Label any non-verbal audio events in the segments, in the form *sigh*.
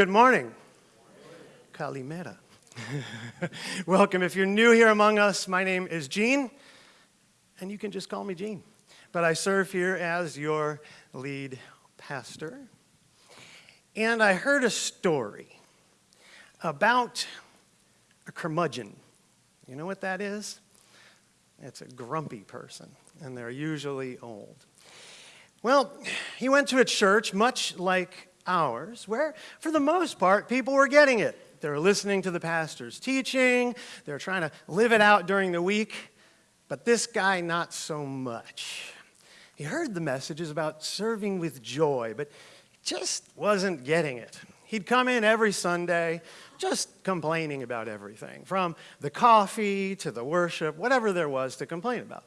Good morning. Kalimera. *laughs* Welcome. If you're new here among us, my name is Gene, and you can just call me Gene. But I serve here as your lead pastor. And I heard a story about a curmudgeon. You know what that is? It's a grumpy person, and they're usually old. Well, he went to a church much like ours, where for the most part, people were getting it. They were listening to the pastor's teaching, they were trying to live it out during the week, but this guy, not so much. He heard the messages about serving with joy, but just wasn't getting it. He'd come in every Sunday just complaining about everything, from the coffee to the worship, whatever there was to complain about.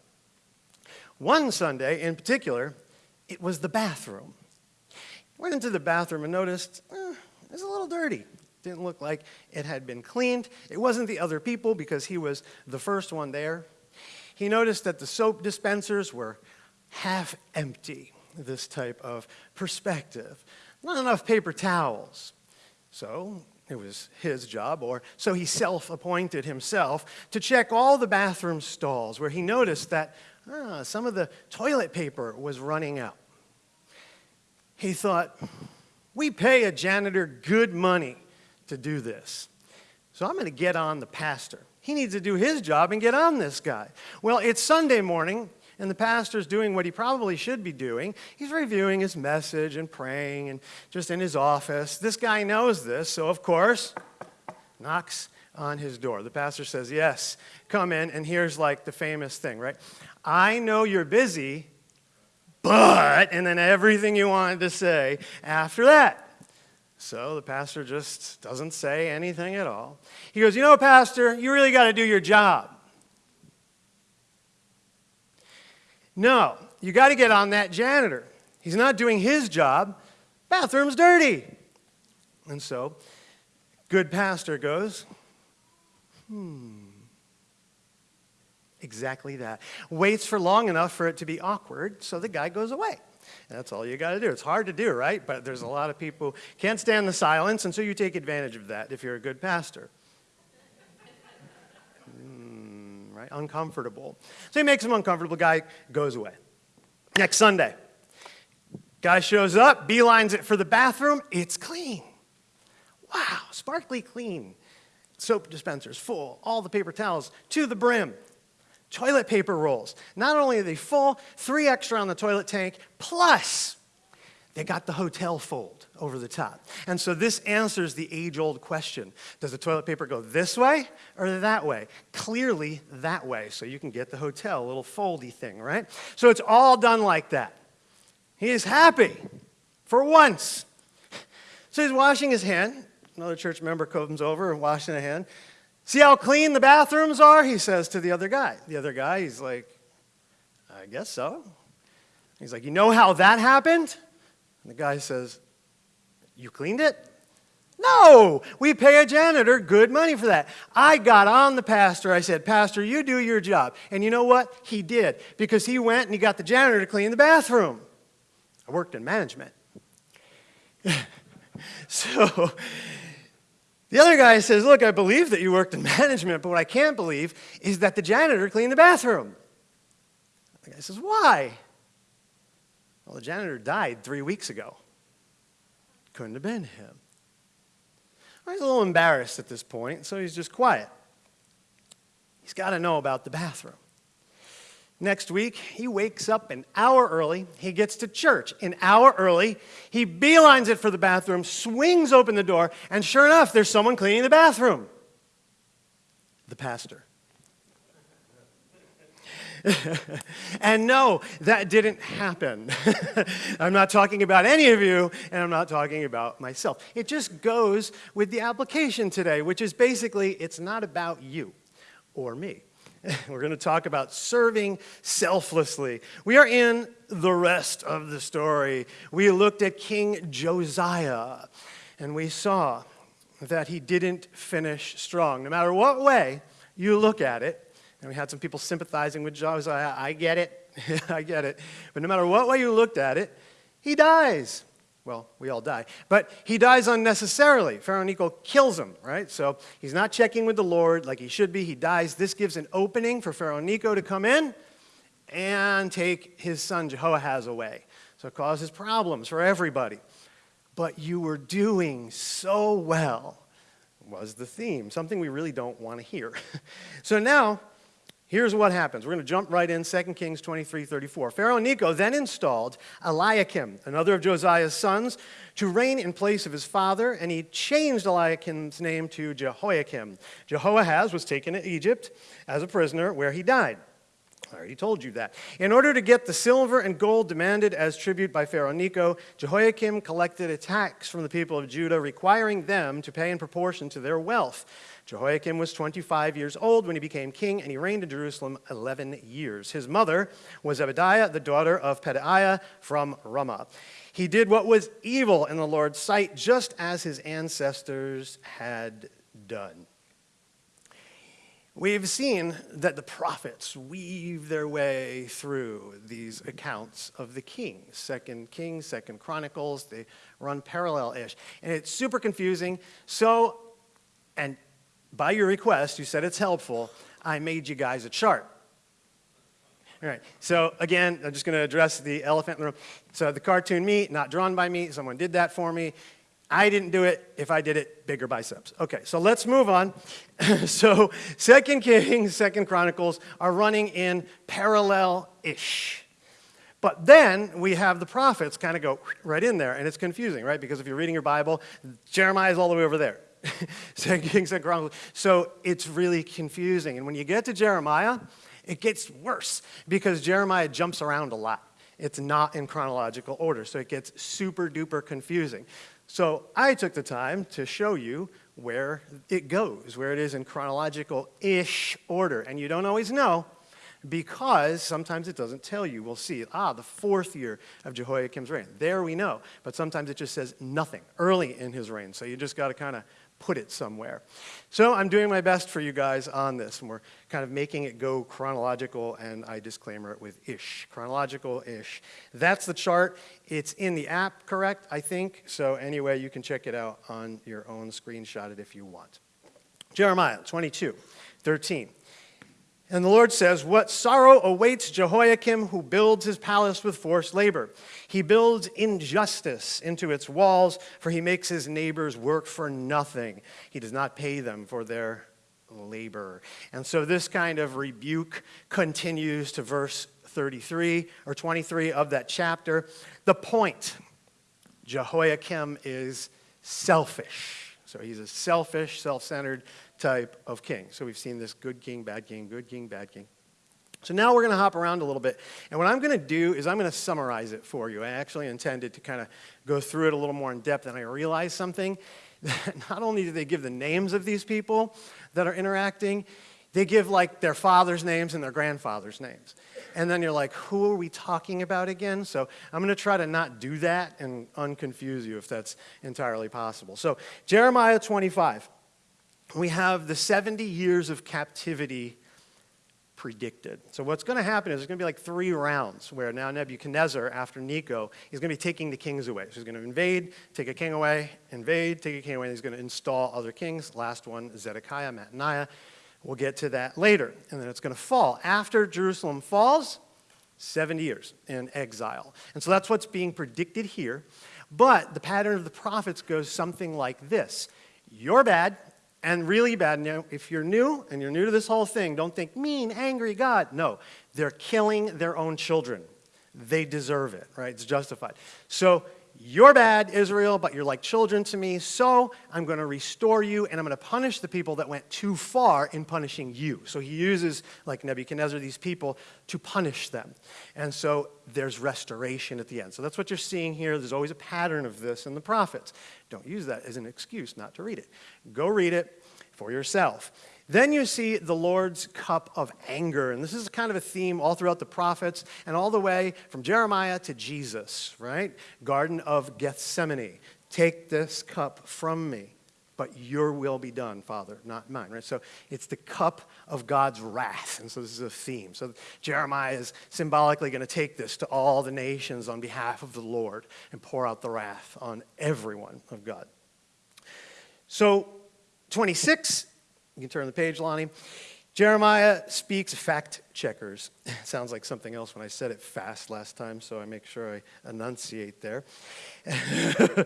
One Sunday in particular, it was the bathroom. Went into the bathroom and noticed eh, it was a little dirty. Didn't look like it had been cleaned. It wasn't the other people because he was the first one there. He noticed that the soap dispensers were half empty, this type of perspective. Not enough paper towels. So it was his job, or so he self appointed himself, to check all the bathroom stalls where he noticed that ah, some of the toilet paper was running out he thought, we pay a janitor good money to do this. So I'm going to get on the pastor. He needs to do his job and get on this guy. Well, it's Sunday morning, and the pastor's doing what he probably should be doing. He's reviewing his message and praying and just in his office. This guy knows this, so of course, knocks on his door. The pastor says, Yes, come in. And here's like the famous thing, right? I know you're busy, but, and then everything you wanted to say after that. So the pastor just doesn't say anything at all. He goes, You know, Pastor, you really got to do your job. No, you got to get on that janitor. He's not doing his job. Bathroom's dirty. And so, good pastor goes, Hmm. Exactly that. Waits for long enough for it to be awkward, so the guy goes away. That's all you got to do. It's hard to do, right? But there's a lot of people who can't stand the silence, and so you take advantage of that if you're a good pastor. mm, right? Uncomfortable. So he makes him uncomfortable. Guy goes away. Next Sunday, guy shows up, beelines it for the bathroom. It's clean. Wow, sparkly clean. Soap dispensers full, all the paper towels to the brim toilet paper rolls. Not only are they full, three extra on the toilet tank, plus they got the hotel fold over the top. And so this answers the age-old question. Does the toilet paper go this way or that way? Clearly that way, so you can get the hotel, little foldy thing, right? So it's all done like that. He is happy for once. So he's washing his hand. Another church member comes over and washing a hand. See how clean the bathrooms are? He says to the other guy. The other guy, he's like, I guess so. He's like, You know how that happened? And the guy says, You cleaned it? No, we pay a janitor good money for that. I got on the pastor. I said, Pastor, you do your job. And you know what? He did because he went and he got the janitor to clean the bathroom. I worked in management. *laughs* so the other guy says, Look, I believe that you worked in *laughs* management, but what I can't believe is that the janitor cleaned the bathroom. The guy says, Why? Well, the janitor died three weeks ago. Couldn't have been him. He's a little embarrassed at this point, so he's just quiet. He's got to know about the bathroom. Next week, he wakes up an hour early. He gets to church an hour early. He beelines it for the bathroom, swings open the door, and sure enough, there's someone cleaning the bathroom. The pastor. *laughs* and no, that didn't happen. *laughs* I'm not talking about any of you, and I'm not talking about myself. It just goes with the application today, which is basically it's not about you or me. *laughs* We're going to talk about serving selflessly. We are in the rest of the story. We looked at King Josiah, and we saw that he didn't finish strong. No matter what way you look at it, and we had some people sympathizing with Josiah. I get it. *laughs* I get it. But no matter what way you looked at it, he dies. Well, we all die. But he dies unnecessarily. Pharaoh Necho kills him, right? So he's not checking with the Lord like he should be. He dies. This gives an opening for Pharaoh Necho to come in and take his son Jehoahaz away. So it causes problems for everybody. But you were doing so well, was the theme. Something we really don't want to hear. *laughs* so now, Here's what happens. We're going to jump right in, 2 Kings 23, 34. Pharaoh Necho then installed Eliakim, another of Josiah's sons, to reign in place of his father, and he changed Eliakim's name to Jehoiakim. Jehoahaz was taken to Egypt as a prisoner, where he died. I already told you that. In order to get the silver and gold demanded as tribute by Pharaoh Necho, Jehoiakim collected a tax from the people of Judah, requiring them to pay in proportion to their wealth. Jehoiakim was 25 years old when he became king, and he reigned in Jerusalem 11 years. His mother was Zebadiah, the daughter of Pedaiah from Ramah. He did what was evil in the Lord's sight, just as his ancestors had done. We've seen that the prophets weave their way through these accounts of the kings. Second Kings, Second Chronicles, they run parallel-ish. And it's super confusing. So, and by your request, you said it's helpful, I made you guys a chart. All right, so again, I'm just going to address the elephant in the room. So the cartoon me, not drawn by me, someone did that for me. I didn't do it. If I did it, bigger biceps. Okay, so let's move on. *laughs* so Second Kings, Second Chronicles are running in parallel-ish. But then we have the prophets kind of go right in there, and it's confusing, right? Because if you're reading your Bible, Jeremiah is all the way over there. *laughs* Kings, Second Chronicles. So it's really confusing. And when you get to Jeremiah, it gets worse because Jeremiah jumps around a lot. It's not in chronological order, so it gets super duper confusing. So I took the time to show you where it goes, where it is in chronological-ish order. And you don't always know because sometimes it doesn't tell you. We'll see, ah, the fourth year of Jehoiakim's reign. There we know. But sometimes it just says nothing early in his reign. So you just got to kind of put it somewhere. So I'm doing my best for you guys on this, and we're kind of making it go chronological, and I disclaimer it with ish, chronological-ish. That's the chart. It's in the app, correct, I think? So anyway, you can check it out on your own, screenshot it if you want. Jeremiah 22, 13. And the Lord says, What sorrow awaits Jehoiakim who builds his palace with forced labor? He builds injustice into its walls, for he makes his neighbors work for nothing. He does not pay them for their labor. And so this kind of rebuke continues to verse 33 or 23 of that chapter. The point Jehoiakim is selfish. So he's a selfish, self centered type of king. So we've seen this good king, bad king, good king, bad king. So now we're going to hop around a little bit. And what I'm going to do is I'm going to summarize it for you. I actually intended to kind of go through it a little more in depth, and I realized something. That *laughs* not only do they give the names of these people that are interacting, they give like their father's names and their grandfather's names. And then you're like, who are we talking about again? So I'm going to try to not do that and unconfuse you if that's entirely possible. So Jeremiah 25 we have the 70 years of captivity predicted. So what's going to happen is there's going to be like three rounds where now Nebuchadnezzar, after Necho, he's going to be taking the kings away. So he's going to invade, take a king away, invade, take a king away, and he's going to install other kings. Last one, Zedekiah, Mattaniah. We'll get to that later. And then it's going to fall. After Jerusalem falls, 70 years in exile. And so that's what's being predicted here. But the pattern of the prophets goes something like this. You're bad, and really bad. Now, if you're new and you're new to this whole thing, don't think mean, angry God. No, they're killing their own children. They deserve it, right? It's justified. So you're bad, Israel, but you're like children to me, so I'm going to restore you, and I'm going to punish the people that went too far in punishing you. So he uses, like Nebuchadnezzar, these people to punish them. And so there's restoration at the end. So that's what you're seeing here. There's always a pattern of this in the prophets. Don't use that as an excuse not to read it. Go read it for yourself. Then you see the Lord's cup of anger. And this is kind of a theme all throughout the prophets and all the way from Jeremiah to Jesus, right? Garden of Gethsemane. Take this cup from me. but your will be done, Father, not mine, right? So it's the cup of God's wrath. And so this is a theme. So Jeremiah is symbolically going to take this to all the nations on behalf of the Lord and pour out the wrath on everyone of God. So 26, you can turn the page, Lonnie. Jeremiah speaks fact checkers. *laughs* Sounds like something else when I said it fast last time, so I make sure I enunciate there. *laughs*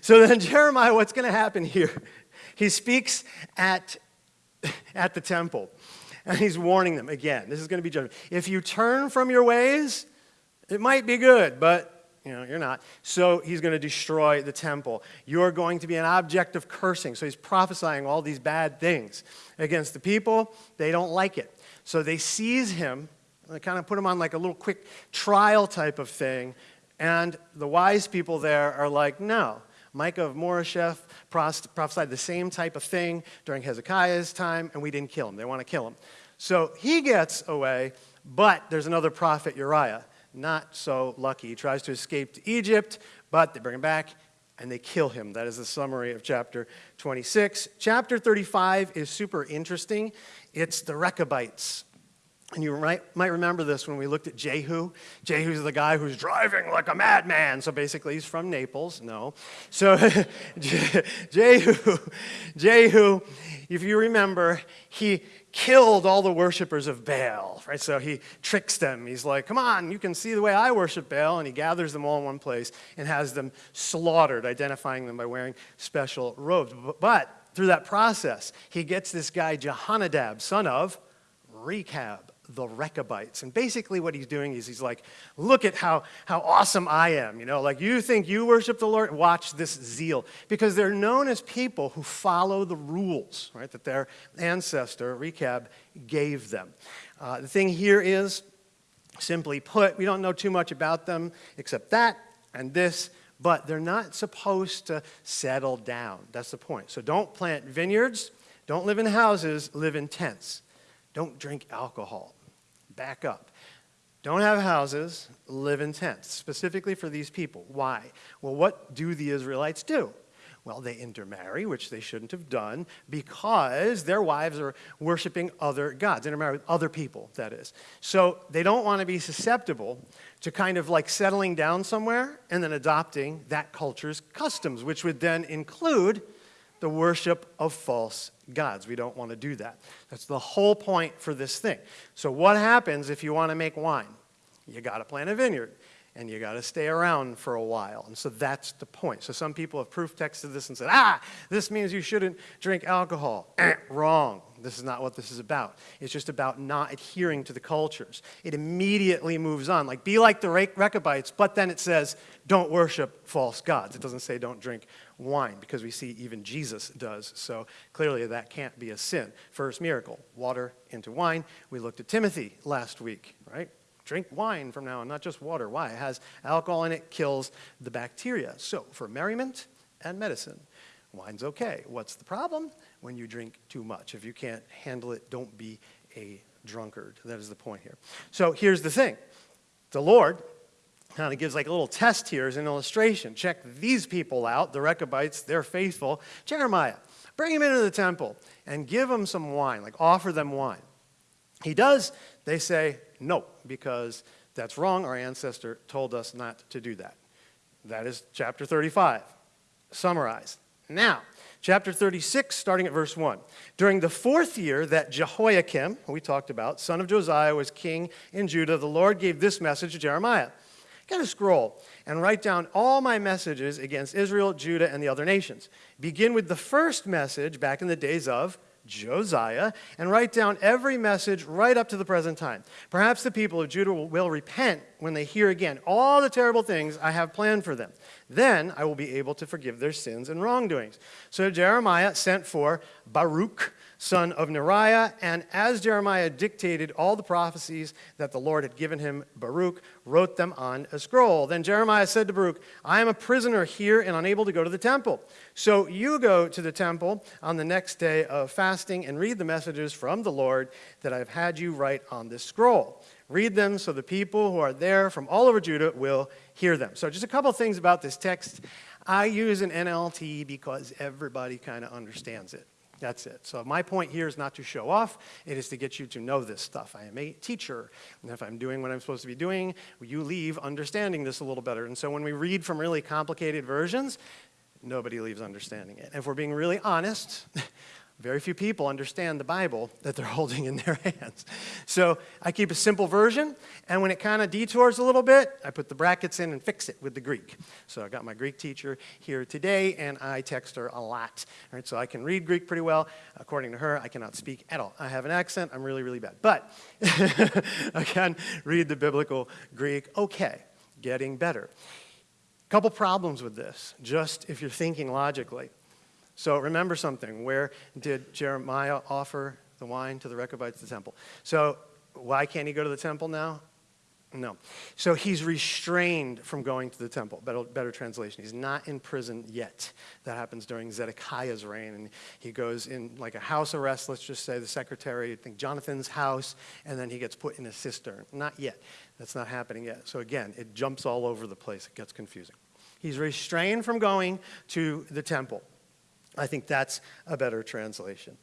so then, Jeremiah, what's going to happen here? He speaks at, *laughs* at the temple, and he's warning them again. This is going to be judgment. If you turn from your ways, it might be good, but you know, you're not. So he's going to destroy the temple. You're going to be an object of cursing. So he's prophesying all these bad things against the people. They don't like it. So they seize him. They kind of put him on like a little quick trial type of thing. And the wise people there are like, no. Micah of Moresheth prophesied the same type of thing during Hezekiah's time, and we didn't kill him. They want to kill him. So he gets away, but there's another prophet, Uriah not so lucky. He tries to escape to Egypt, but they bring him back and they kill him. That is the summary of chapter 26. Chapter 35 is super interesting. It's the Rechabites. And you might, might remember this when we looked at Jehu. Jehu's the guy who's driving like a madman. So basically, he's from Naples. No. So *laughs* Jehu, Jehu, if you remember, he killed all the worshippers of Baal, right? So he tricks them. He's like, come on, you can see the way I worship Baal. And he gathers them all in one place and has them slaughtered, identifying them by wearing special robes. But through that process, he gets this guy, Jehonadab, son of Rechab the Rechabites. And basically what he's doing is he's like, look at how, how awesome I am. You know, like you think you worship the Lord? Watch this zeal. Because they're known as people who follow the rules, right, that their ancestor, Rechab, gave them. Uh, the thing here is, simply put, we don't know too much about them except that and this, but they're not supposed to settle down. That's the point. So don't plant vineyards, don't live in houses, live in tents. Don't drink alcohol back up. Don't have houses, live in tents, specifically for these people. Why? Well, what do the Israelites do? Well, they intermarry, which they shouldn't have done, because their wives are worshiping other gods, intermarry with other people, that is. So they don't want to be susceptible to kind of like settling down somewhere and then adopting that culture's customs, which would then include the worship of false gods. We don't want to do that. That's the whole point for this thing. So, what happens if you want to make wine? You got to plant a vineyard and you got to stay around for a while. And so that's the point. So some people have proof texted this and said, ah, this means you shouldn't drink alcohol. *clears throat* Wrong. This is not what this is about. It's just about not adhering to the cultures. It immediately moves on. Like, be like the Rechabites, but then it says, don't worship false gods. It doesn't say don't drink wine, because we see even Jesus does. So clearly that can't be a sin. First miracle, water into wine. We looked at Timothy last week, right? Drink wine from now on, not just water. Why? It has alcohol in it, kills the bacteria. So for merriment and medicine, wine's okay. What's the problem? When you drink too much. If you can't handle it, don't be a drunkard. That is the point here. So here's the thing. The Lord kind of gives like a little test here as an illustration. Check these people out, the Rechabites, they're faithful. Jeremiah, bring them into the temple and give them some wine, like offer them wine. He does, they say no, because that's wrong. Our ancestor told us not to do that. That is chapter 35, summarized. Now, chapter 36, starting at verse 1. During the fourth year that Jehoiakim, we talked about, son of Josiah, was king in Judah, the Lord gave this message to Jeremiah Get a scroll and write down all my messages against Israel, Judah, and the other nations. Begin with the first message back in the days of Josiah, and write down every message right up to the present time. Perhaps the people of Judah will, will, repent when they hear again all the terrible things I have planned for them. Then I will be able to forgive their sins and wrongdoings. So Jeremiah sent for Baruch, son of Neriah, and as Jeremiah dictated all the prophecies that the Lord had given him, Baruch wrote them on a scroll. Then Jeremiah said to Baruch, I am a prisoner here and unable to go to the temple. So you go to the temple on the next day of fasting and read the messages from the Lord that I've had you write on this scroll. Read them so the people who are there from all over Judah will hear them. So, just a couple things about this text. I use an NLT because everybody kind of understands it. That's it. So my point here is not to show off. It is to get you to know this stuff. I am a teacher. And if I'm doing what I'm supposed to be doing, you leave understanding this a little better. And so when we read from really complicated versions, nobody leaves understanding it. And if we're being really honest, *laughs* very few people understand the Bible that they're *laughs* holding in their hands. So I keep a simple version, and when it kind of detours a little bit, I put the brackets in and fix it with the Greek. So I got my Greek teacher here today, and I text her a lot. All right, so I can read Greek pretty well. According to her, I cannot speak at all. I have an accent. I'm really, really bad. But *laughs* I can read the biblical Greek okay, getting better. Couple problems with this, just if you're thinking logically. So remember something. Where did Jeremiah offer the wine to the Rechabites, the temple? So why can't he go to the temple now? No. So he's restrained from going to the temple. Better, better, translation. He's not in prison yet. That happens during Zedekiah's reign. And he goes in like a house arrest, let's just say the secretary, I think Jonathan's house, and then he gets put in a cistern. Not yet. That's not happening yet. So again, it jumps all over the place. It gets confusing. He's restrained from going to the temple. I think that's a better translation.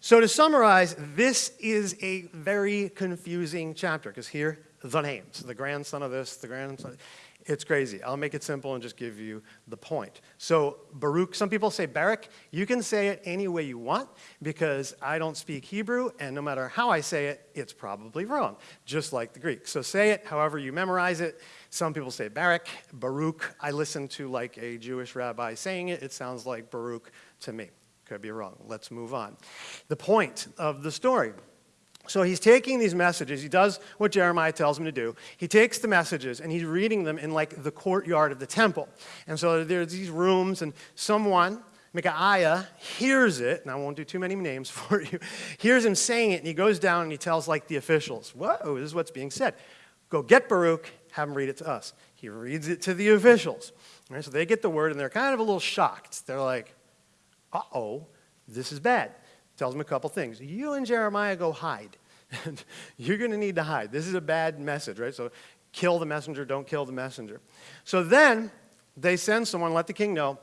So to summarize, this is a very confusing chapter because here, the names, the grandson of this, the grandson, it's crazy. I'll make it simple and just give you the point. So Baruch, some people say Barak. You can say it any way you want because I don't speak Hebrew, and no matter how I say it, it's probably wrong, just like the Greek. So say it however you memorize it. Some people say Barak, Baruch. I listen to like a Jewish rabbi saying it. It sounds like Baruch to me. Could be wrong. Let's move on. The point of the story so he's taking these messages. He does what Jeremiah tells him to do. He takes the messages and he's reading them in like the courtyard of the temple. And so there's these rooms and someone, Micaiah, hears it, and I won't do too many names *laughs* for you, hears him saying it and he goes down and he tells like the officials, whoa, this is what's being said. Go get Baruch, have him read it to us. He reads it to the officials. Right, so they get the word and they're kind of a little shocked. They're like, uh-oh, this is bad tells him a couple things. You and Jeremiah go hide. *laughs* You're going to need to hide. This is a bad message, right? So kill the messenger, don't kill the messenger. So then they send someone, let the king know.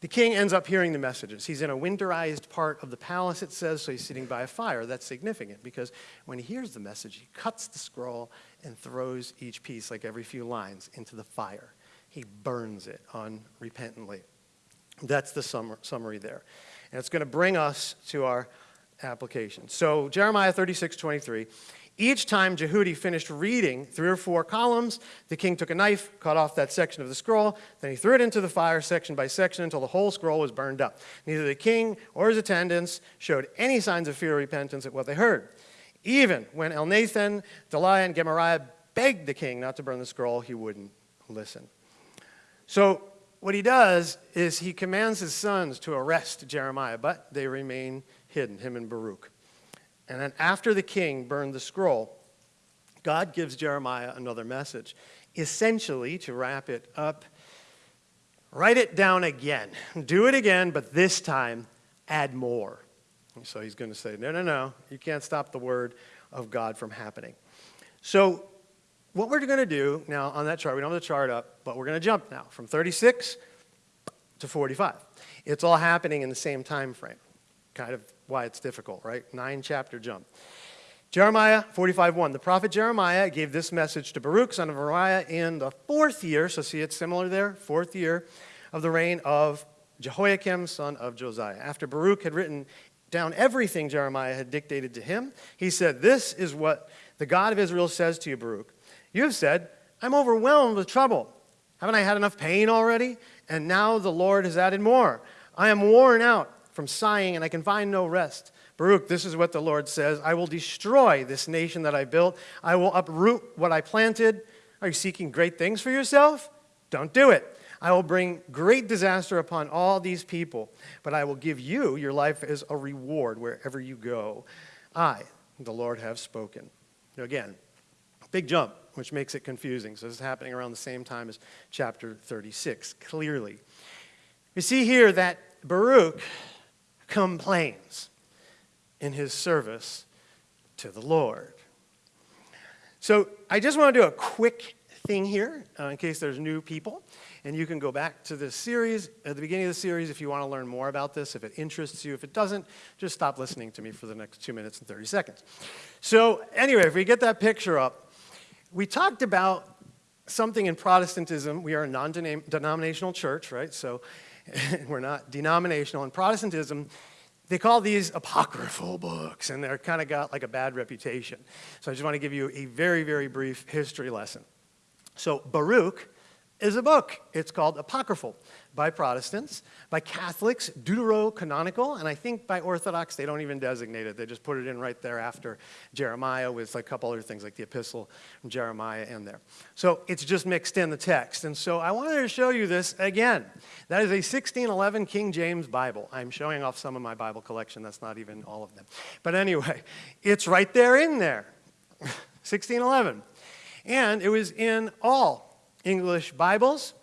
The king ends up hearing the messages. He's in a winterized part of the palace, it says, so he's sitting by a fire. That's significant because when he hears the message, he cuts the scroll and throws each piece, like every few lines, into the fire. He burns it unrepentantly. That's the summary there. And it's going to bring us to our application. So Jeremiah 36, 23. Each time Jehudi finished reading three or four columns, the king took a knife, cut off that section of the scroll, then he threw it into the fire section by section until the whole scroll was burned up. Neither the king or his attendants showed any signs of fear or repentance at what they heard. Even when Elnathan, Delaiah, and Gemariah begged the king not to burn the scroll, he wouldn't listen. So what he does is he commands his sons to arrest Jeremiah, but they remain hidden, him and Baruch. And then after the king burned the scroll, God gives Jeremiah another message, essentially, to wrap it up, write it down again. Do it again, but this time add more. So he's going to say, no, no, no, you can't stop the word of God from happening. So what we're going to do now on that chart, we don't have the chart up, but we're going to jump now from 36 to 45. It's all happening in the same time frame. Kind of why it's difficult, right? Nine chapter jump. Jeremiah 45:1. The prophet Jeremiah gave this message to Baruch, son of Neriah, in the fourth year, so see it's similar there, fourth year of the reign of Jehoiakim, son of Josiah. After Baruch had written down everything Jeremiah had dictated to him, he said, This is what the God of Israel says to you, Baruch. You have said, I'm overwhelmed with trouble. Haven't I had enough pain already? And now the Lord has added more. I am worn out from sighing, and I can find no rest. Baruch, this is what the Lord says I will destroy this nation that I built, I will uproot what I planted. Are you seeking great things for yourself? Don't do it. I will bring great disaster upon all these people, but I will give you your life as a reward wherever you go. I, the Lord, have spoken. Again, big jump which makes it confusing. So this is happening around the same time as chapter 36, clearly. We see here that Baruch complains in his service to the Lord. So I just want to do a quick thing here uh, in case there's new people. And you can go back to this series at the beginning of the series if you want to learn more about this, if it interests you. If it doesn't, just stop listening to me for the next two minutes and 30 seconds. So, anyway, if we get that picture up, we talked about something in Protestantism. We are a non denominational church, right? So, *laughs* we're not denominational. In Protestantism, they call these apocryphal books, and they're kind of got like a bad reputation. So I just want to give you a very, very brief history lesson. So Baruch is a book. It's called Apocryphal by Protestants, by Catholics, deuterocanonical, and I think by Orthodox they don't even designate it. They just put it in right there after Jeremiah with like a couple other things like the epistle from Jeremiah in there. So it's just mixed in the text. And so I wanted to show you this again. That is a 1611 King James Bible. I'm showing off some of my Bible collection. That's not even all of them. But anyway, it's right there in there. *laughs* 1611. And it was in all English Bibles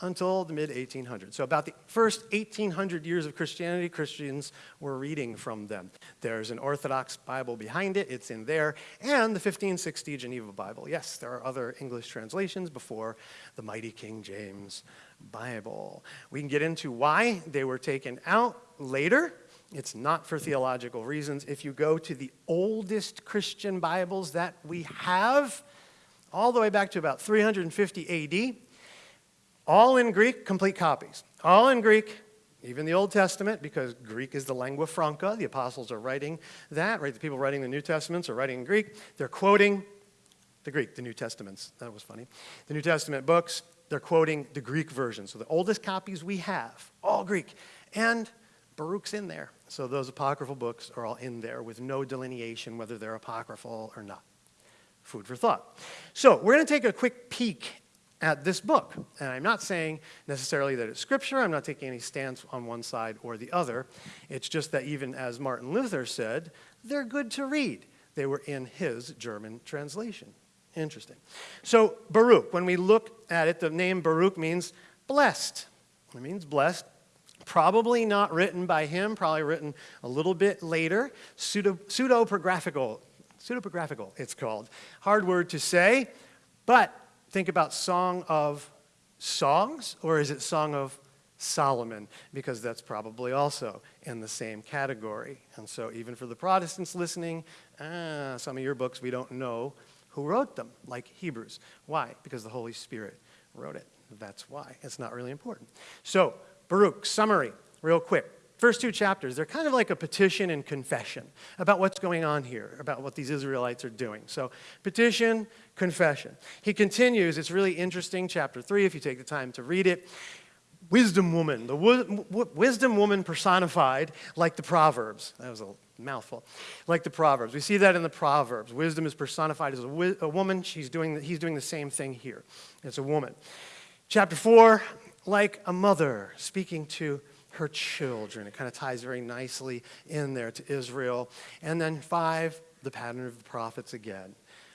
until the mid 1800s. So, about the first 1800 years of Christianity, Christians were reading from them. There's an Orthodox Bible behind it, it's in there, and the 1560 Geneva Bible. Yes, there are other English translations before the mighty King James Bible. We can get into why they were taken out later. It's not for theological reasons. If you go to the oldest Christian Bibles that we have, all the way back to about 350 AD. All in Greek, complete copies. All in Greek, even the Old Testament, because Greek is the lingua franca. The apostles are writing that, right? The people writing the New Testaments are writing in Greek. They're quoting the Greek, the New Testaments. That was funny. The New Testament books, they're quoting the Greek version. So the oldest copies we have, all Greek. And Baruch's in there. So those apocryphal books are all in there with no delineation whether they're apocryphal or not food for thought. So we're going to take a quick peek at this book. And I'm not saying necessarily that it's scripture. I'm not taking any stance on one side or the other. It's just that even as Martin Luther said, they're good to read. They were in his German translation. Interesting. So Baruch, when we look at it, the name Baruch means blessed. It means blessed. Probably not written by him, probably written a little bit later. Pseudo, pseudepigraphical Pseudepigraphical, it's called. Hard word to say, but think about Song of Songs, or is it Song of Solomon? Because that's probably also in the same category. And so, even for the Protestants listening, ah, some of your books we don't know who wrote them, like Hebrews. Why? Because the Holy Spirit wrote it. That's why. It's not really important. So, Baruch, summary, real quick first two chapters, they're kind of like a petition and confession about what's going on here, about what these Israelites are doing. So, petition, confession. He continues, it's really interesting, chapter 3, if you take the time to read it. Wisdom woman, the wisdom woman personified like the Proverbs. That was a mouthful. Like the Proverbs. We see that in the Proverbs. Wisdom is personified as a, a woman. She's doing, he's doing the same thing here. It's a woman. Chapter 4, like a mother speaking to her children. It kind of ties very nicely in there to Israel. And then five, the pattern of the prophets again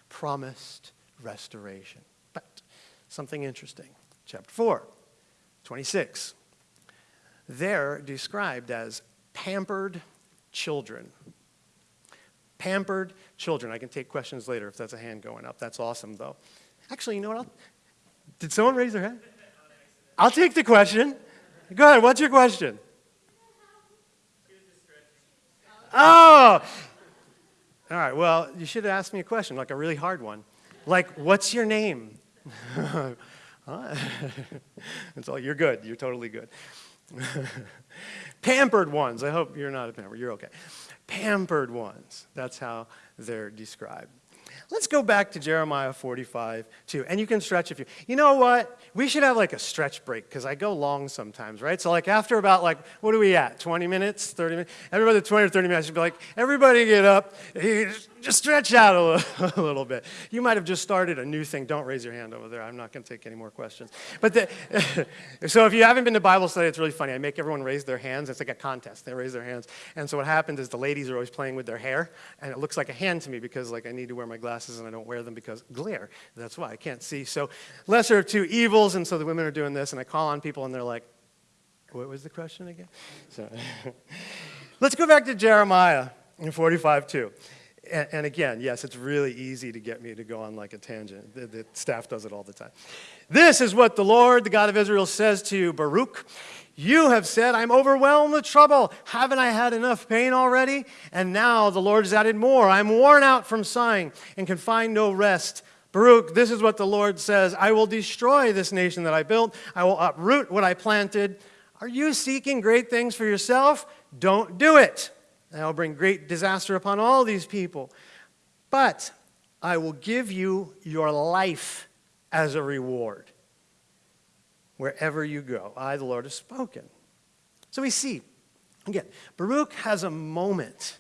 promised restoration. But something interesting. Chapter 4, 26. They're described as pampered children. Pampered children. I can take questions later if that's a hand going up. That's awesome, though. Actually, you know what? I'll, did someone raise their hand? I'll take the question. Go ahead. What's your question? Oh! All right. Well, you should have asked me a question, like a really hard one. Like, what's your name? *laughs* That's *laughs* all. You're good. You're totally good. *laughs* pampered ones. I hope you're not a pampered. You're okay. Pampered ones. That's how they're described. Let's go back to Jeremiah 45, too. And you can stretch if you, you know what? We should have like a stretch break because I go long sometimes, right? So like after about like, what are we at? 20 minutes, 30 minutes? Everybody 20 or 30 minutes should be like, everybody get up, just stretch out a little, *laughs* a little bit. You might have just started a new thing. Don't raise your hand over there. I'm not going to take any more questions. But the, *laughs* so if you haven't been to Bible study, it's really funny. I make everyone raise their hands. It's like a contest. They raise their hands. And so what happens is the ladies are always playing with their hair, and it looks like a hand to me because like I need to wear my glasses and I don't wear them because glare. That's why I can't see. So lesser of two evils, and so the women are doing this, and I call on people and they're like, what was the question again? So *laughs* let's go back to Jeremiah in 45 2. And, and, again, yes, it's really easy to get me to go on like a tangent. The, the staff does it all the time. This is what the Lord, the God of Israel, says to Baruch. You have said, I'm overwhelmed with trouble. Haven't I had enough pain already? And now the Lord has added more. I'm worn out from sighing and can find no rest. Baruch, this is what the Lord says I will destroy this nation that I built, I will uproot what I planted. Are you seeking great things for yourself? Don't do it. And I'll bring great disaster upon all these people. But I will give you your life as a reward wherever you go. I, the Lord, have spoken. So we see, again, Baruch has a moment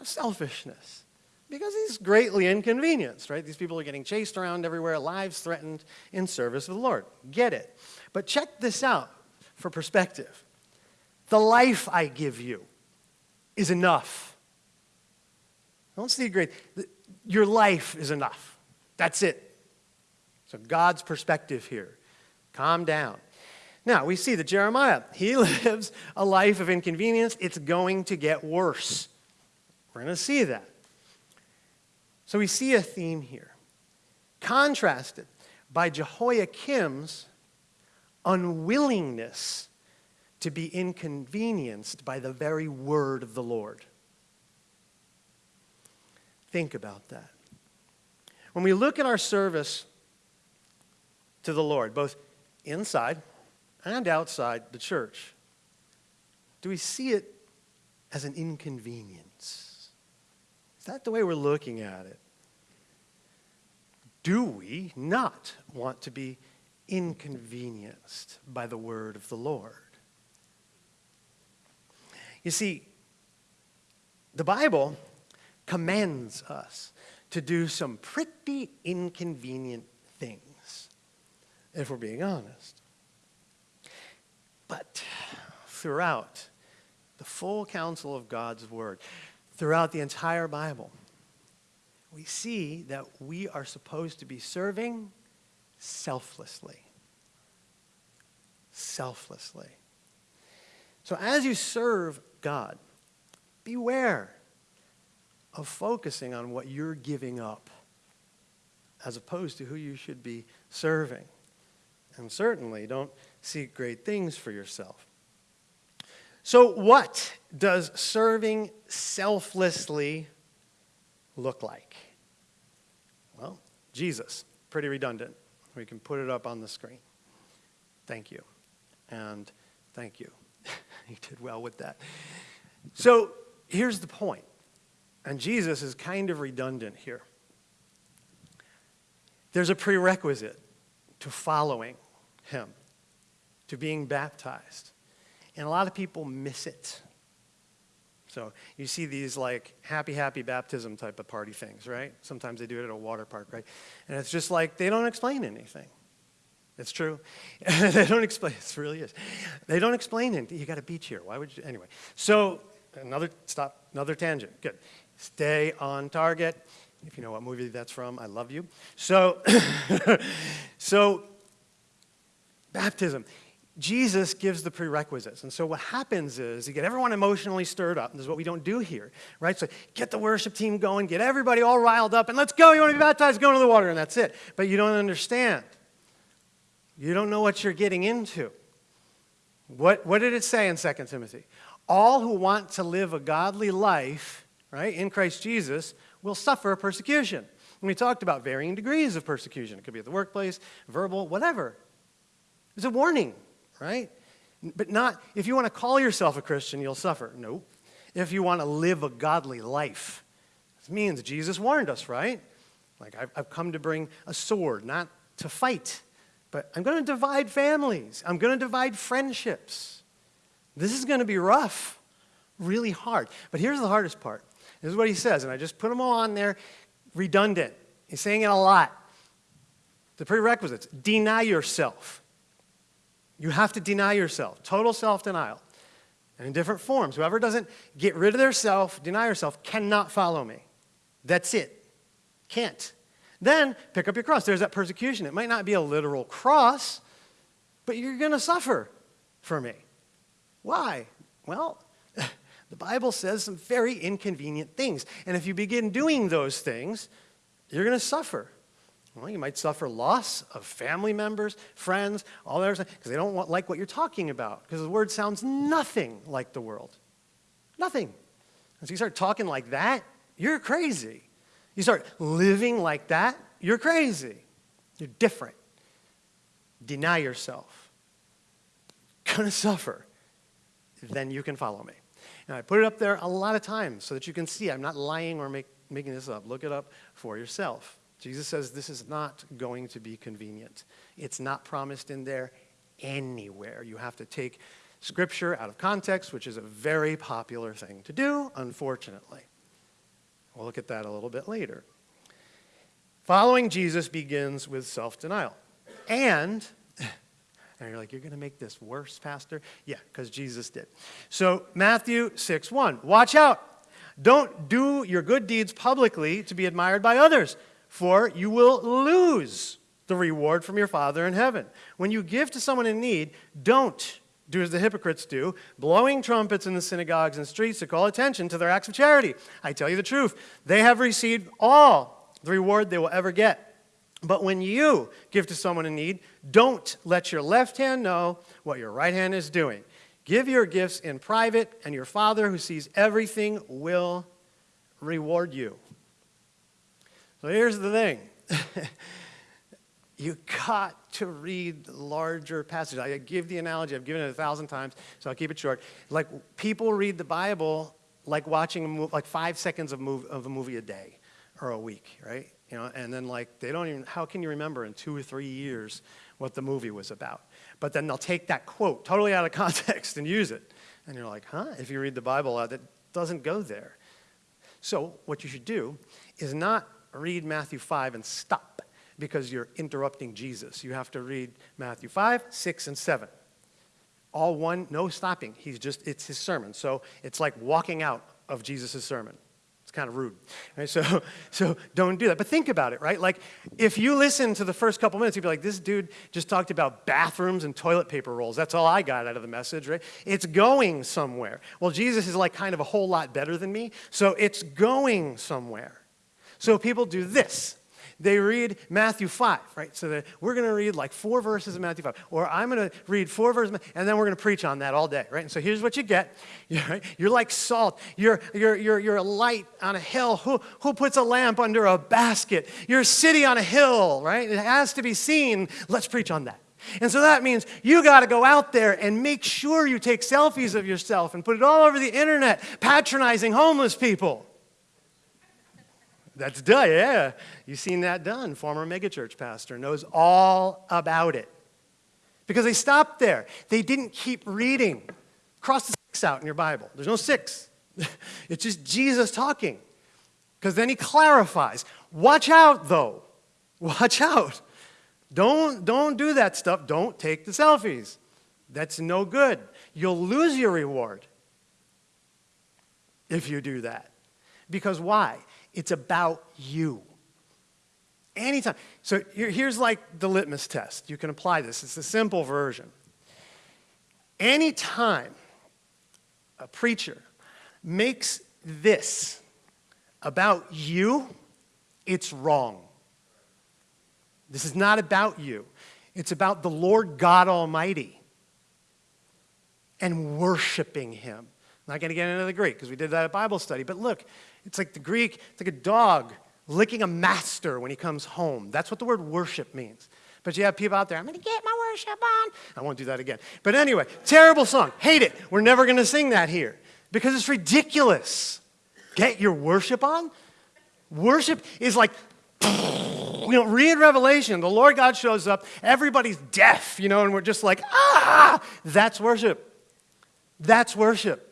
of selfishness because he's greatly inconvenienced, right? These people are getting chased around everywhere, lives threatened in service of the Lord. Get it. But check this out for perspective. The life I give you is enough. Don't see great. Your life is enough. That's it. So God's perspective here. Calm down. Now, we see that Jeremiah, *laughs* he lives a life of inconvenience. It's going to get worse. We're going to see that. So we see a theme here, contrasted by Jehoiakim's unwillingness to be inconvenienced by the very word of the Lord. Think about that. When we look at our service to the Lord, both inside and outside the church, do we see it as an inconvenience? Is that the way we're looking at it? Do we not want to be inconvenienced by the word of the Lord? You see, the Bible commands us to do some pretty inconvenient things, if we're being honest. But throughout the full counsel of God's Word, throughout the entire Bible, we see that we are supposed to be serving selflessly. Selflessly. So as you serve God, beware of focusing on what you're giving up as opposed to who you should be serving. And certainly don't seek great things for yourself. So, what does serving selflessly look like? Well, Jesus, pretty redundant. We can put it up on the screen. Thank you. And thank you. *laughs* you did well with that. So here's the point, and Jesus is kind of redundant here. There's a prerequisite to following him, to being baptized. And a lot of people miss it. So you see these like happy, happy baptism type of party things, right? Sometimes they do it at a water park, right? And it's just like they don't explain anything. It's true. *laughs* they don't explain. It really is. They don't explain it. You got a beach here. Why would you? Anyway. So another stop. Another tangent. Good. Stay on target. If you know what movie that's from, I love you. So, *laughs* so baptism. Jesus gives the prerequisites. And so what happens is you get everyone emotionally stirred up. And this is what we don't do here, right? So get the worship team going, get everybody all riled up, and let's go. You want to be baptized? Go into the water, and that's it. But you don't understand. You don't know what you're getting into. What, what did it say in 2 Timothy? All who want to live a godly life, right, in Christ Jesus, will suffer persecution. And we talked about varying degrees of persecution. It could be at the workplace, verbal, whatever. It's a warning, right? But not, if you want to call yourself a Christian, you'll suffer. Nope. If you want to live a godly life, this means Jesus warned us, right? Like, I've, I've come to bring a sword, not to fight. But I'm going to divide families. I'm going to divide friendships. This is going to be rough, really hard. But here's the hardest part. This is what he says, and I just put them all on there redundant. He's saying it a lot. The prerequisites deny yourself. You have to deny yourself, total self denial, and in different forms. Whoever doesn't get rid of their self, deny yourself, cannot follow me. That's it. Can't. Then pick up your cross. There's that persecution. It might not be a literal cross, but you're going to suffer for me. Why? Well, *laughs* the Bible says some very inconvenient things. And if you begin doing those things, you're going to suffer. Well, you might suffer loss of family members, friends, all that because they don't want, like what you're talking about, because the word sounds nothing like the world. Nothing. And so you start talking like that, you're crazy. You start living like that, you're crazy. You're different. Deny yourself. *laughs* Gonna suffer. Then you can follow me. And I put it up there a lot of times so that you can see I'm not lying or make, making this up. Look it up for yourself. Jesus says this is not going to be convenient. It's not promised in there anywhere. You have to take scripture out of context, which is a very popular thing to do, unfortunately. We'll look at that a little bit later. Following Jesus begins with self denial. And, *laughs* and you're like, you're going to make this worse, Pastor? Yeah, because Jesus did. So, Matthew 6 1, watch out. Don't do your good deeds publicly to be admired by others for you will lose the reward from your Father in heaven. When you give to someone in need, don't do as the hypocrites do, blowing trumpets in the synagogues and streets to call attention to their acts of charity. I tell you the truth, they have received all the reward they will ever get. But when you give to someone in need, don't let your left hand know what your right hand is doing. Give your gifts in private, and your Father who sees everything will reward you. So here's the thing. *laughs* you got to read larger passages. I give the analogy, I've given it a thousand times, so I'll keep it short. Like people read the Bible like watching like five seconds of, of a movie a day or a week, right? You know, and then like they don't even, how can you remember in two or three years what the movie was about? But then they'll take that quote totally out of *laughs* context and use it. And you're like, huh? If you read the Bible, uh, that doesn't go there. So what you should do is not read Matthew 5 and stop because you're interrupting Jesus. You have to read Matthew 5, 6, and 7. All one, no stopping. He's just, it's his sermon. So it's like walking out of Jesus' sermon. It's kind of rude. Right? *laughs* So, so don't do that. But think about it, right? Like, if you listen to the first couple minutes, you'd be like, this dude just talked about bathrooms and toilet paper rolls. That's all I got out of the message, right? It's going somewhere. Well, Jesus is like kind of a whole lot better than me, so it's going somewhere. So people do this. They read Matthew 5, right? So we're going to read like four verses of Matthew 5. Or I'm going to read four verses, and then we're going to preach on that all day, right? And so here's what you get. *laughs* You're, like salt. You're, you're, you're, you're a light on a hill. Who, who puts a lamp under a basket? You're a city on a hill, right? It has to be seen. Let's preach on that. And so that means you got to go out there and make sure you take selfies of yourself and put it all over the internet, patronizing homeless people. That's done, yeah. You've seen that done. Former megachurch pastor knows all about it. Because they stopped there. They didn't keep reading. Cross the six out in your Bible. There's no six. *laughs* it's just Jesus talking. Because then he clarifies. Watch out, though. *laughs* Watch out. Don't, don't do that stuff. Don't take the selfies. That's no good. You'll lose your reward if you do that. Because why? It's about you. Anytime. So here's like the litmus test. You can apply this. It's a simple version. Anytime a preacher makes this about you, it's wrong. This is not about you. It's about the Lord God Almighty and worshiping Him. I'm not going to get into the Greek because we did that at Bible study, but look, it's like the Greek, it's like a dog licking a master when he comes home. That's what the word worship means. But you have people out there, I'm going to get my worship on. I won't do that again. But anyway, terrible song. Hate it. We're never going to sing that here because it's ridiculous. Get your worship on? Worship is like, you know, read Revelation. The Lord God shows up. Everybody's deaf, you know, and we're just like, ah, that's worship. That's worship.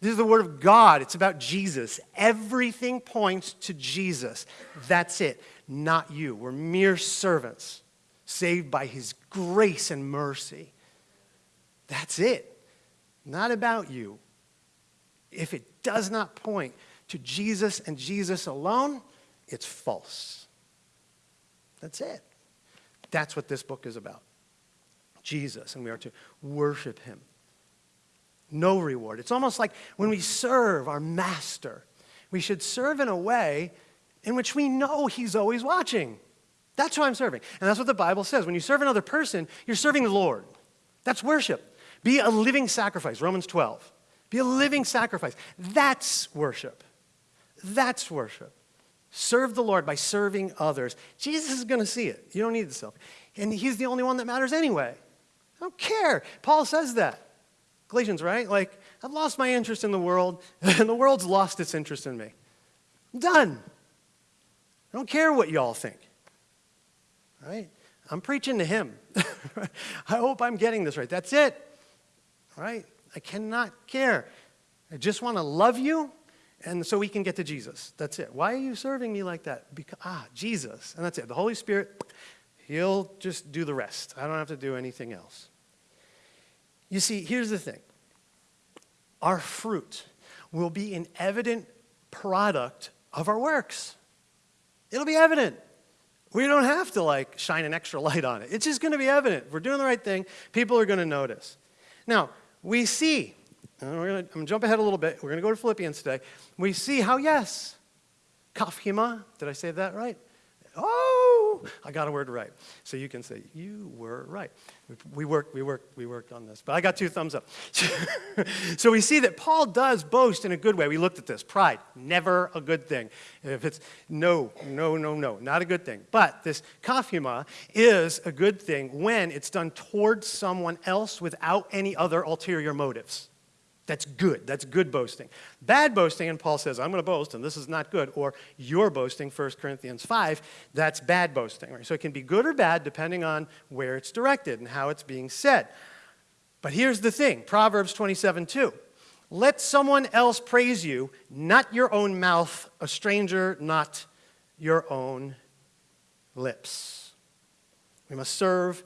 This is the Word of God. It's about Jesus. Everything points to Jesus. That's it, not you. We're mere servants, saved by His grace and mercy. That's it. Not about you. If it does not point to Jesus and Jesus alone, it's false. That's it. That's what this book is about. Jesus, and we are to worship Him. No reward. It's almost like when we serve our master, we should serve in a way in which we know he's always watching. That's who I'm serving. And that's what the Bible says. When you serve another person, you're serving the Lord. That's worship. Be a living sacrifice, Romans 12. Be a living sacrifice. That's worship. That's worship. Serve the Lord by serving others. Jesus is going to see it. You don't need the self. And he's the only one that matters anyway. I don't care. Paul says that. Galatians, right? Like, I've lost my interest in the world, *laughs* and the world's lost its interest in me. I'm done. I don't care what y'all think. Right? I'm preaching to him. *laughs* I hope I'm getting this right. That's it. Right? I cannot care. I just want to love you and so we can get to Jesus. That's it. Why are you serving me like that? Because, ah, Jesus. And that's it. The Holy Spirit, He'll just do the rest. I don't have to do anything else. You see, here's the thing our fruit will be an evident product of our works. It'll be evident. We don't have to like shine an extra *laughs* light on it. It's just going to be evident. If we're doing the right thing, people are going to notice. Now, we see and we're gonna, I'm going to jump ahead a little bit. We're going to go to Philippians today. We see how, yes, kafhima, did I say that right? Oh, I got a word right. So you can say, you were right. We worked, we worked, we worked on this. But I got two thumbs up. *laughs* so we see that Paul does boast in a good way. We looked at this. Pride, never a good thing. If it's no, no, no, no, not a good thing. But this kaphima is a good thing when it's done towards someone else without any other ulterior motives. That's good. That's good boasting. Bad boasting, and Paul says, I'm going to boast, and this is not good, or you're boasting, 1 Corinthians 5, that's bad boasting. Right? So it can be good or bad depending on where it's directed and how it's being said. But here's the thing Proverbs 27 2. Let someone else praise you, not your own mouth, a stranger, not your own lips. We must serve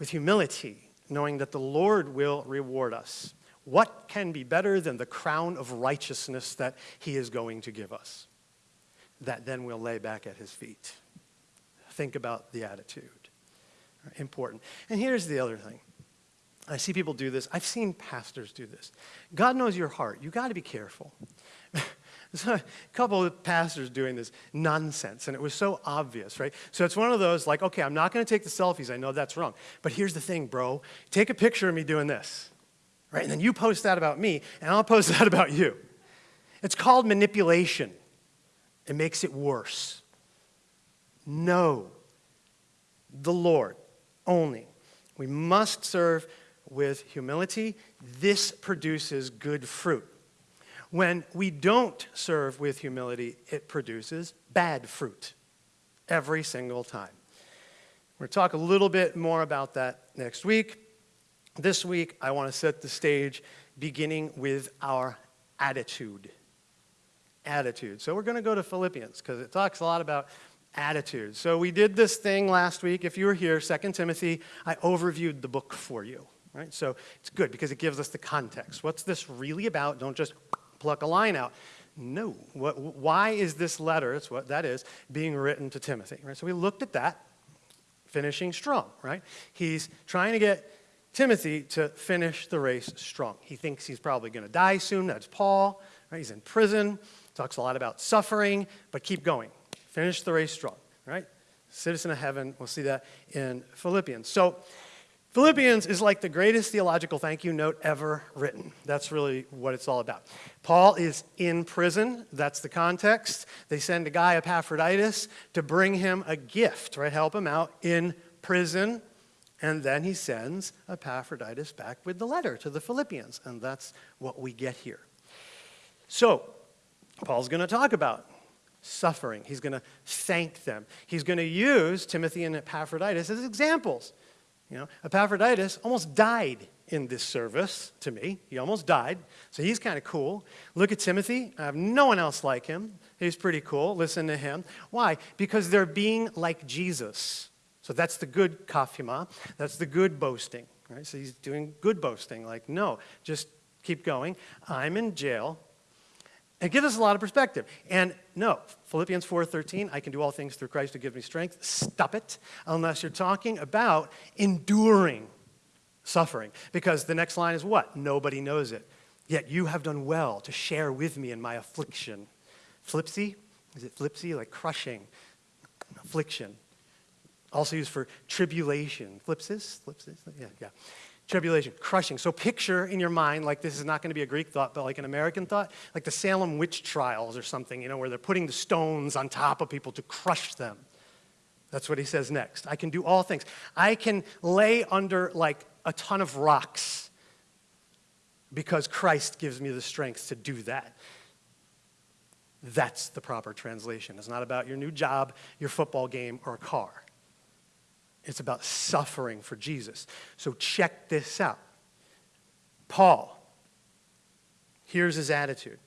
with humility, knowing that the Lord will reward us. What can be better than the crown of righteousness that he is going to give us? That then we'll lay back at his feet. Think about the attitude. Important. And here's the other thing. I see people do this. I've seen pastors do this. God knows your heart. You got to be careful. *laughs* There's a couple of pastors doing this nonsense, and it was so obvious, right? So it's one of those like, okay, I'm not going to take the selfies. I know that's wrong. But here's the thing, bro. Take a picture of me doing this right? And then you post that about me, and I'll post *laughs* that about you. It's called manipulation. It makes it worse. No, the Lord only. We must serve with humility. This produces good fruit. When we don't serve with humility, it produces bad fruit every single time. We're going to talk a little bit more about that next week. This week, I want to set the stage beginning with our attitude. Attitude. So we're going to go to Philippians because it talks a lot about attitude. So we did this thing last week. If you were here, 2 Timothy, I overviewed the book for you. Right? So it's good because it gives us the context. What's this really about? Don't just pluck a line out. No. What, why is this letter, what that is, being written to Timothy? Right? So we looked at that, finishing strong, right? He's trying to get Timothy to finish the race strong. He thinks he's probably going to die soon. That's Paul. Right? He's in prison. Talks a lot about suffering, but keep going. Finish the race strong. Right? Citizen of heaven. We'll see that in Philippians. So, Philippians is like the greatest theological thank you note ever written. That's really what it's all about. Paul is in prison. That's the context. They send a guy, Epaphroditus, to bring him a gift, right? Help him out in prison. And then he sends Epaphroditus back with the letter to the Philippians. And that's what we get here. So, Paul's going to talk about suffering. He's going to thank them. He's going to use Timothy and Epaphroditus as examples. You know, Epaphroditus almost died in this service to me. He almost died. So he's kind of cool. Look at Timothy. I have no one else like him. He's pretty cool. Listen to him. Why? Because they're being like Jesus. So that's the good kaphima. That's the good boasting. Right? So he's doing good boasting. Like, no, just keep going. I'm in jail. It gives us a lot of perspective. And no, Philippians 4:13, I can do all things through Christ who gives me strength. Stop it, unless you're talking about enduring suffering. Because the next line is what? Nobody knows it. Yet you have done well to share with me in my affliction. Flipsy? Is it flipsy? Like crushing. Affliction. Also used for tribulation. Flipsis? Flipsis? Yeah, yeah. Tribulation, crushing. So picture in your mind, like this is not going to be a Greek thought, but like an American thought, like the Salem witch trials or something, you know, where they're putting the stones on top of people to crush them. That's what he says next. I can do all things. I can lay under like a ton of rocks because Christ gives me the strength to do that. That's the proper translation. It's not about your new job, your football game, or a car. It's about suffering for Jesus. So check this out. Paul, here's his attitude.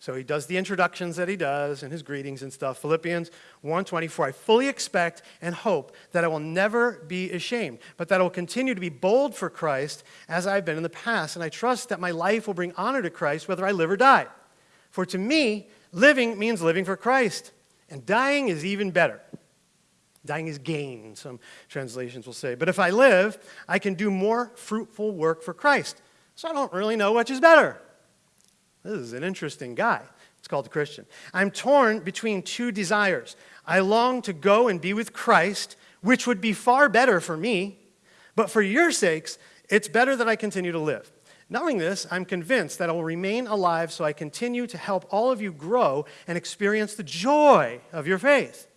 So he does the introductions that he does and his greetings and stuff. Philippians 1:24 I fully expect and hope that I will never be ashamed, but that I will continue to be bold for Christ as I've been in the past, and I trust that my life will bring honor to Christ whether I live or die. For to me, living means living for Christ, and dying is even better. Dying is gain, some translations will say. But if I live, I can do more fruitful work for Christ. So I don't really know which is better. This is an interesting guy. It's called a Christian. I'm torn between two desires. I long to go and be with Christ, which would be far better for me, but for your sakes, it's better that I continue to live. Knowing this, I'm convinced that I will remain alive so I continue to help all of you grow and experience the joy of your faith.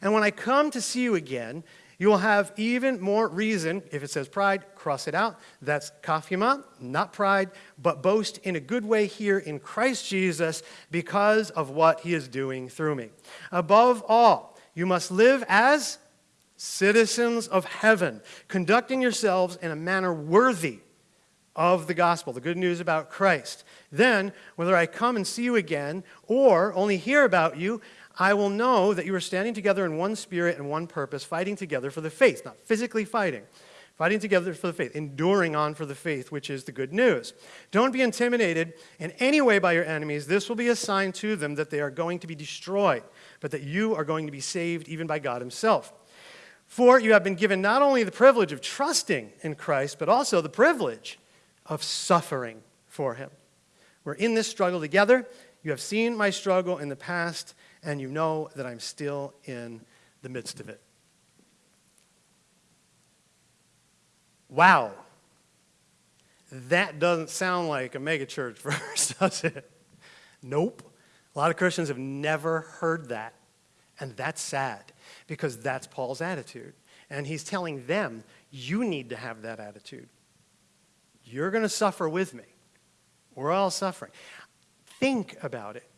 And when I come to see you again, you will have even more reason, if it says pride, cross it out. That's kaphima, not pride, but boast in a good way here in Christ Jesus because of what he is doing through me. Above all, you must live as citizens of heaven, conducting yourselves in a manner worthy of the gospel, the good news about Christ. Then, whether I come and see you again or only hear about you, I will know that you are standing together in one spirit and one purpose, fighting together for the faith, not physically fighting, fighting together for the faith, enduring on for the faith, which is the good news. Don't be intimidated in any way by your enemies. This will be a sign to them that they are going to be destroyed, but that you are going to be saved even by God Himself. For you have been given not only the privilege of trusting in Christ, but also the privilege of suffering for Him. We're in this struggle together. You have seen my struggle in the past and you know that I'm still in the midst of it. Wow. That doesn't sound like a megachurch *laughs* verse, does it? Nope. A lot of Christians have never heard that. And that's sad because that's Paul's attitude. And he's telling them, you need to have that attitude. You're going to suffer with me. We're all suffering. Think about it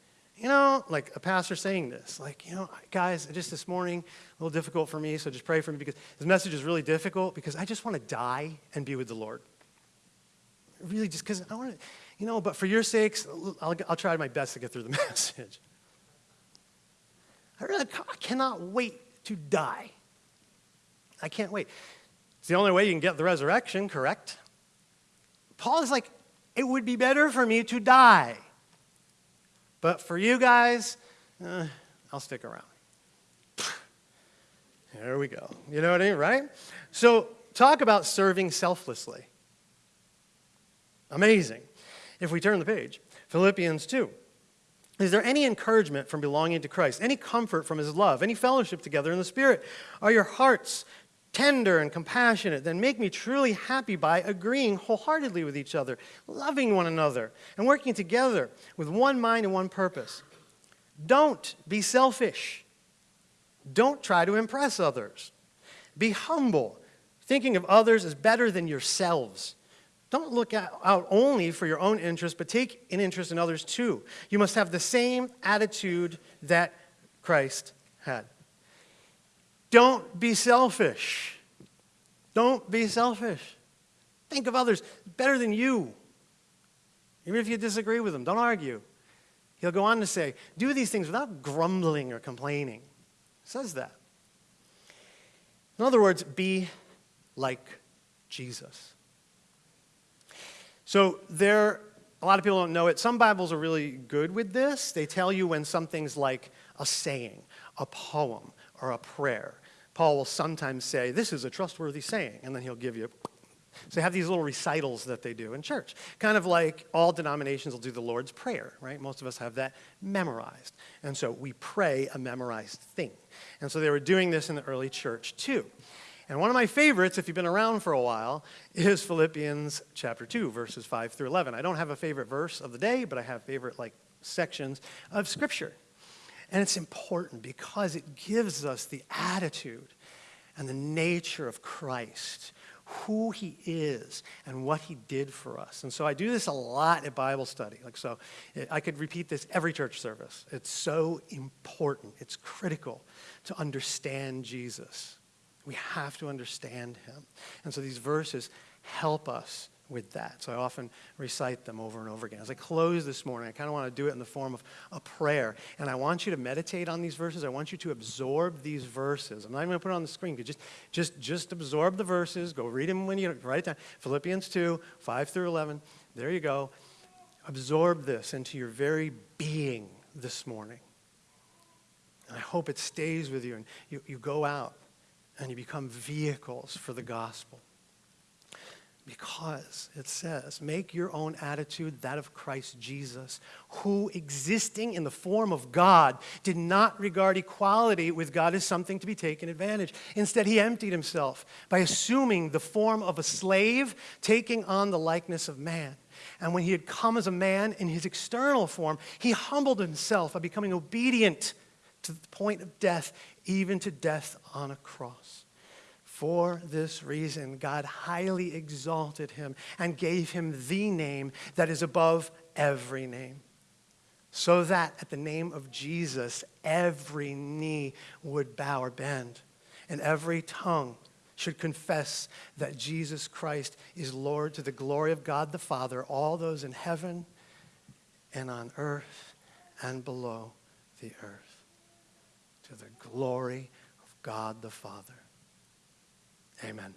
you know, like a pastor saying this, like, you know, guys, just this morning, a little difficult for me, so just pray for me because this message is really difficult because I just want to die and be with the Lord. Really, just because I want to, you know, but for your sakes, I'll, I'll try my best to get through the *laughs* message. I really I cannot wait to die. I can't wait. It's the only way you can get the resurrection, correct? Paul is like, it would be better for me to die. But for you guys, uh, I'll stick around. *sighs* There we go. You know what I mean, right? So, talk about serving selflessly. Amazing. If we turn the page, Philippians 2. Is there any encouragement from belonging to Christ? Any comfort from his love? Any fellowship together in the Spirit? Are your hearts tender and compassionate, then make me truly happy by agreeing wholeheartedly with each other, loving one another, and working together with one mind and one purpose. Don't be selfish. Don't try to impress others. Be humble, thinking of others as better than yourselves. Don't look out only for your own interest, but take an interest in others too. You must have the same attitude that Christ had. Don't be selfish. Don't be selfish. Think of others better than you. Even if you disagree with them, don't argue. He'll go on to say, do these things without grumbling or complaining. He says that. In other words, be like Jesus. So there, a lot of people don't know it. Some Bibles are really good with this. They tell you when something's like a saying, a poem, or a prayer. Paul will sometimes say, This is a trustworthy saying, and then he'll give you So they have these little recitals that they do in church, kind of like all denominations will do the Lord's Prayer, right? Most of us have that memorized. And so we pray a memorized thing. And so they were doing this in the early church too. And one of my favorites, if you've been around for a while, is Philippians chapter 2, verses 5 through 11. I don't have a favorite verse of the day, but I have favorite like sections of scripture. And it's important because it gives us the attitude and the nature of Christ, who he is and what he did for us. And so I do this a lot at Bible study. Like so eh, I could repeat this every church service. It's so important. It's critical to understand Jesus. We have to understand him. And so these verses help us with that. So I often recite them over and over again. As I close this morning, I kind of want to do it in the form of a prayer. And I want you to meditate on these verses. I want you to absorb these verses. I'm not even going to put it on the screen. Just, just, just absorb the verses. Go read them when you write it down. Philippians 2, 5 through 11. There you go. Absorb this into your very being this morning. And I hope it stays with you and you, you go out and you become vehicles for the gospel. Because it says, make your own attitude that of Christ Jesus, who, existing in the form of God, did not regard equality with God as something to be taken advantage. Instead, he emptied himself by assuming the form of a slave, taking on the likeness of man. And when he had come as a man in his external form, he humbled himself by becoming obedient to the point of death, even to death on a cross. For this reason, God highly exalted him and gave him the name that is above every name, so that at the name of Jesus, every knee would bow or bend, and every tongue should confess that Jesus Christ is Lord to the glory of God the Father, all those in heaven and on earth and below the earth, to the glory of God the Father. Amen.